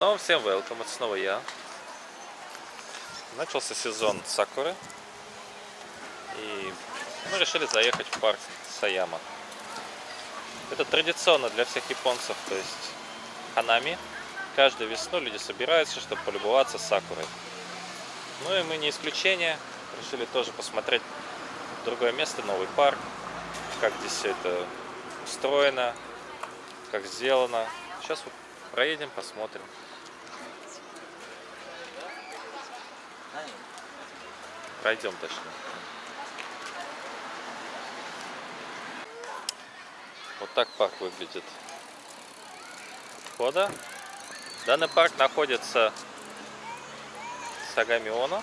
Ну, всем welcome, это снова я. Начался сезон Сакуры. И мы решили заехать в парк Саяма. Это традиционно для всех японцев, то есть Ханами. Каждую весну люди собираются, чтобы полюбоваться Сакурой. Ну и мы не исключение. Решили тоже посмотреть другое место, новый парк. Как здесь все это устроено, как сделано. Сейчас проедем, посмотрим. Пройдем точно. Вот так парк выглядит. Входа. Данный парк находится в Сагамионо.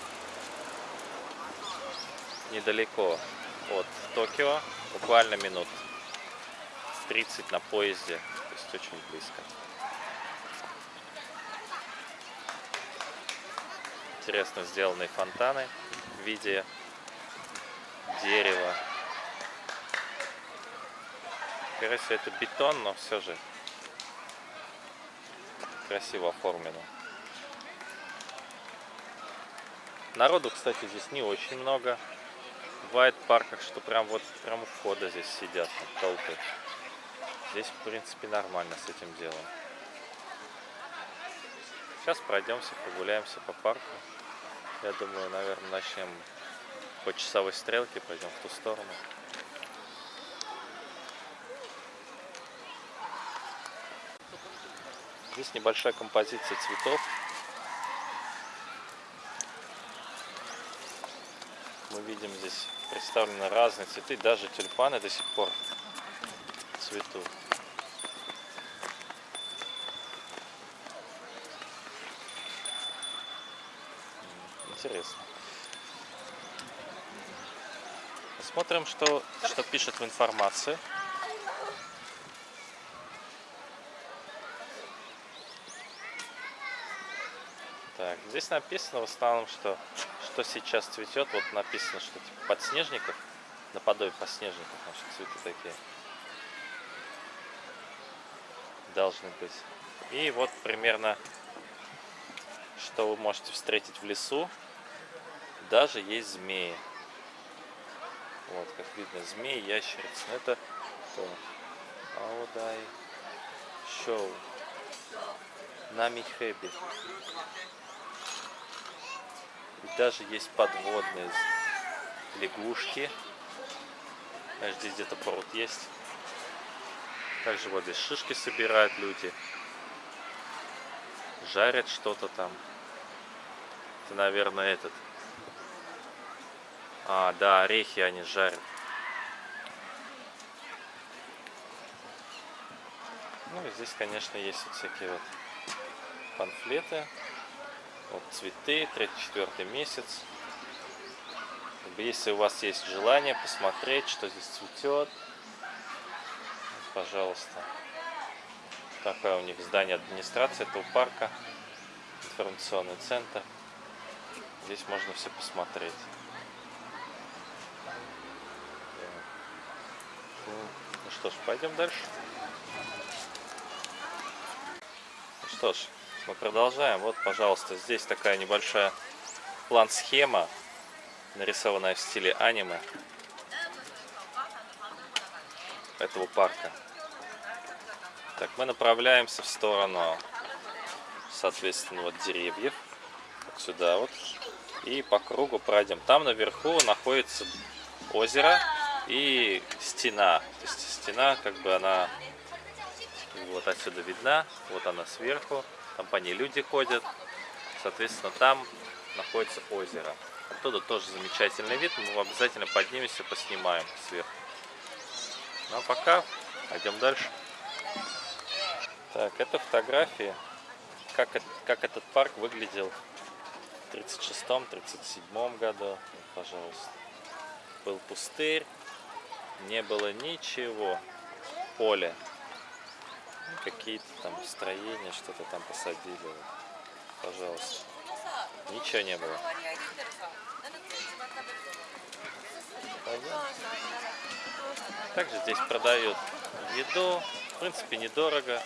Недалеко от Токио. Буквально минут 30 на поезде. То есть очень близко. Интересно сделанные фонтаны в виде дерева. Скорее всего это бетон, но все же красиво оформлено. Народу, кстати, здесь не очень много. Бывает в парках, что прям вот прям у входа здесь сидят толпы. Здесь, в принципе, нормально с этим делом. Сейчас пройдемся, прогуляемся по парку. Я думаю, наверное, начнем по часовой стрелке, пойдем в ту сторону. Здесь небольшая композиция цветов. Мы видим здесь представлены разные цветы, даже тюльпаны до сих пор цветут. Интересно. Посмотрим, что, что пишет в информации. Так, здесь написано в основном, что, что сейчас цветет. Вот написано, что типа подснежников, наподобие подснежников, наши цветы такие. Должны быть. И вот примерно, что вы можете встретить в лесу. Даже есть змеи. Вот, как видно, змеи, ящерицы. Это то. Аудай Шоу. Нами Хэби. И даже есть подводные лягушки. Знаешь, здесь где-то пруд есть. Также вот здесь шишки собирают люди. Жарят что-то там. Это, наверное, этот. А, да, орехи они жарят. Ну и здесь, конечно, есть вот всякие вот памфлеты. Вот цветы, третий-четвертый месяц. Если у вас есть желание посмотреть, что здесь цветет, пожалуйста. Такое у них здание администрации этого парка, информационный центр. Здесь можно все посмотреть. Ну что ж, пойдем дальше. Ну что ж, мы продолжаем. Вот, пожалуйста, здесь такая небольшая план-схема, нарисованная в стиле аниме этого парка. Так, мы направляемся в сторону, соответственно, вот деревьев. Вот сюда вот. И по кругу пройдем. Там наверху находится озеро и стена. То есть стена, как бы она вот отсюда видна. Вот она сверху. Там по ней люди ходят. Соответственно, там находится озеро. Оттуда тоже замечательный вид. Мы обязательно поднимемся, поснимаем сверху. Ну а пока пойдем дальше. Так, это фотографии, как, как этот парк выглядел в 36-37 году. Пожалуйста. Был пустырь, не было ничего, поле. Какие-то там строения, что-то там посадили. Пожалуйста. Ничего не было. Также здесь продают еду. В принципе, недорого.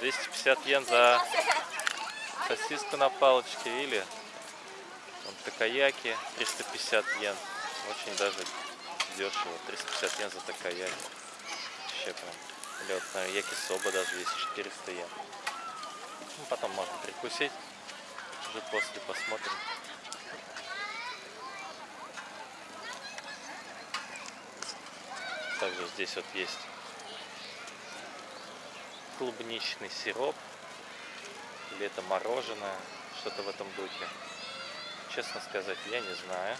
250 йен за сосиску на палочке или вот такаяки 350 йен. Очень даже дешево. 350 йен за такаяки. Вообще прям. Или вот на якисоба даже есть 400 йен. Ну, потом можно прикусить. Уже после посмотрим. Также здесь вот есть клубничный сироп. Или это мороженое. Что-то в этом духе. Честно сказать, я не знаю.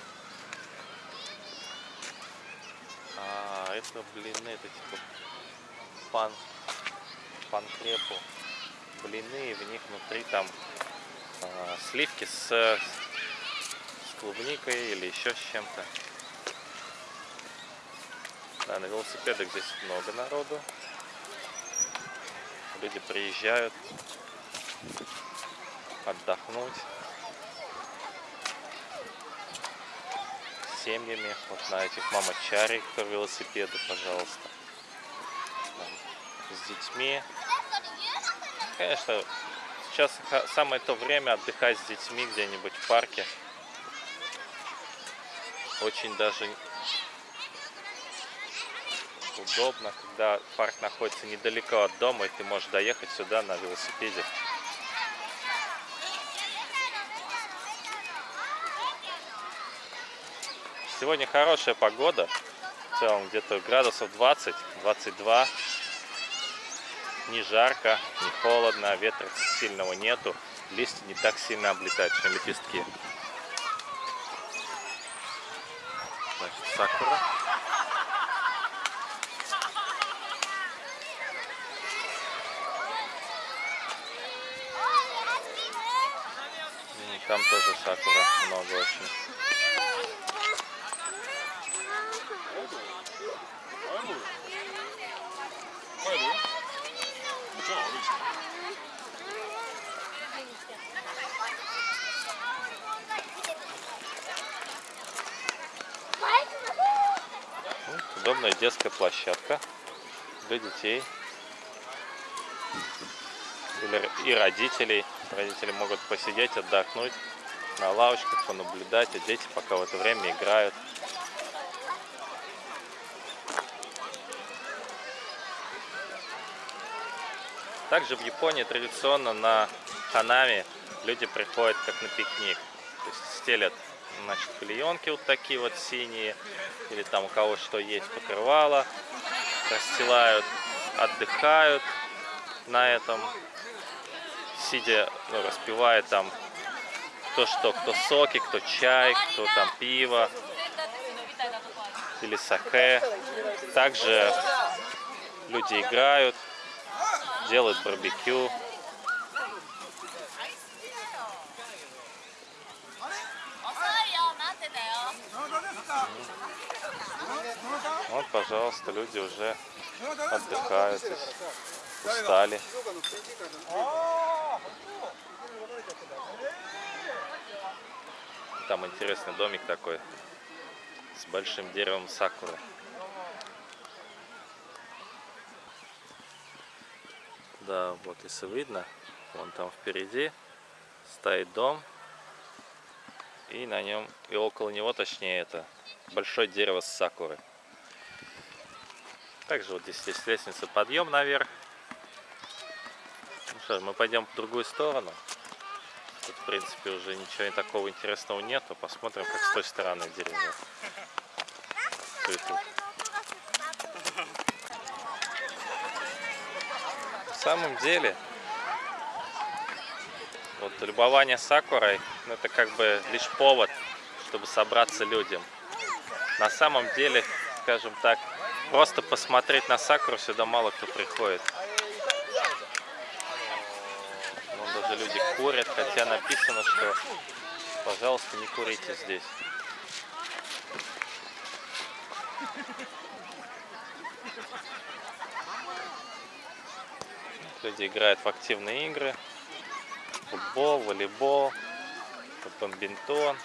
А, это блины, это типа пан, панкрепу. Блины, и в них внутри там а, сливки с, с клубникой или еще с чем-то. Да, на велосипедах здесь много народу. Люди приезжают отдохнуть семьями. Вот на этих мамочари, кто велосипеды, пожалуйста. Там, с детьми. Конечно, сейчас самое то время отдыхать с детьми где-нибудь в парке. Очень даже удобно, когда парк находится недалеко от дома, и ты можешь доехать сюда на велосипеде. Сегодня хорошая погода, в целом где-то градусов 20-22, не жарко, не холодно, ветра сильного нету, листья не так сильно облетают, чем лепестки. Значит, сакура. Там тоже сакура много очень. Удобная детская площадка для детей и родителей. Родители могут посидеть, отдохнуть на лавочках, понаблюдать, а дети пока в это время играют. Также в Японии традиционно на ханами люди приходят как на пикник. То есть стелят значит, клеенки вот такие вот синие, или там у кого что есть покрывало, расстилают, отдыхают на этом, сидя, ну, распивая там кто что, кто соки, кто чай, кто там пиво или саке. Также люди играют, делают барбекю. Вот, пожалуйста, люди уже отдыхают, устали. Там интересный домик такой с большим деревом сакуры. Да, вот если видно, вон там впереди стоит дом. И на нем, и около него, точнее, это большое дерево с сакуры. Также вот здесь есть лестница подъем наверх. Ну что, мы пойдем в другую сторону. Тут, в принципе, уже ничего такого интересного нету. Посмотрим, как с той стороны деревья. На самом деле, вот любование сакурой, ну, это как бы лишь повод, чтобы собраться людям. На самом деле, скажем так, просто посмотреть на сакуру сюда мало кто приходит. Вон даже люди курят, хотя написано, что, пожалуйста, не курите здесь. Люди играют в активные игры. Футбол, волейбол, бомбинтон,